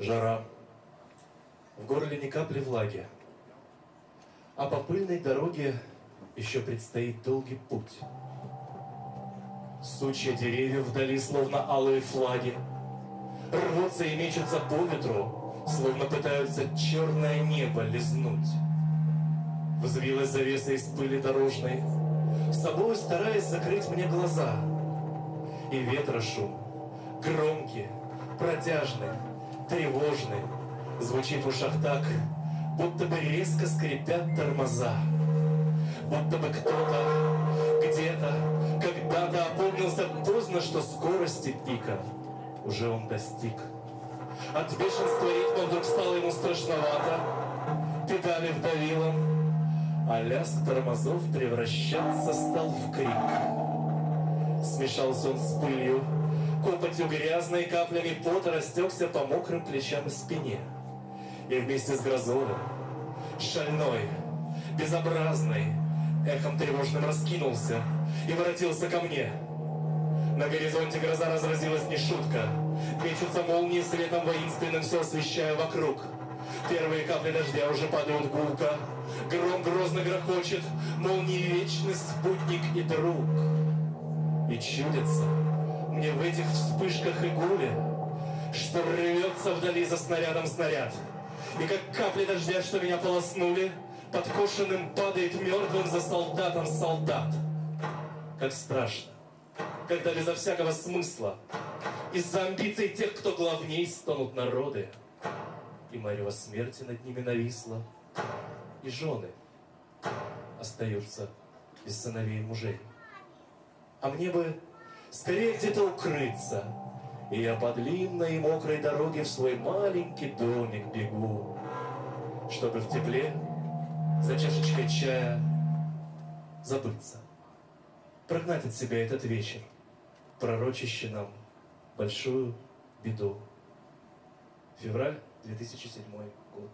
Жара. В горле ни капли влаги. А по пыльной дороге еще предстоит долгий путь. Сучья деревьев вдали, словно алые флаги, Рвутся и мечутся по ветру, Словно пытаются черное небо лизнуть. Взвилась завеса из пыли дорожной, С собой стараясь закрыть мне глаза. И ветра шум, громкий, протяжный, тревожный, Звучит в ушах так, будто бы резко скрипят тормоза. Будто бы кто-то, где-то, когда-то опомнился поздно, что скорости пика уже он достиг. От бешенства ритма вдруг стало ему страшновато, педали вдавило, а лязг тормозов превращаться стал в крик. Смешался он с пылью, копотью грязной, каплями пота растекся по мокрым плечам и спине. И вместе с грозой, шальной, безобразный, эхом тревожным раскинулся и воротился ко мне. На горизонте гроза разразилась не шутка. Мечутся молнии светом воинственным, все освещая вокруг. Первые капли дождя уже падают гулко. Гром грозно грохочет, молнии вечный спутник и друг. И чудится мне в этих вспышках и гуле, что рвется вдали за снарядом снаряд. И как капли дождя, что меня полоснули, подкошенным падает мертвым за солдатом солдат. Как страшно, когда безо всякого смысла из-за амбиций тех, кто главней, стонут народы, и марево смерти над ними нависла, и жены остаются без сыновей и мужей. А мне бы скорее где-то укрыться, и я по длинной и мокрой дороге в свой маленький домик бегу, чтобы в тепле за чашечкой чая забыться, прогнать от себя этот вечер, пророчащий нам большую беду. Февраль 2007 год.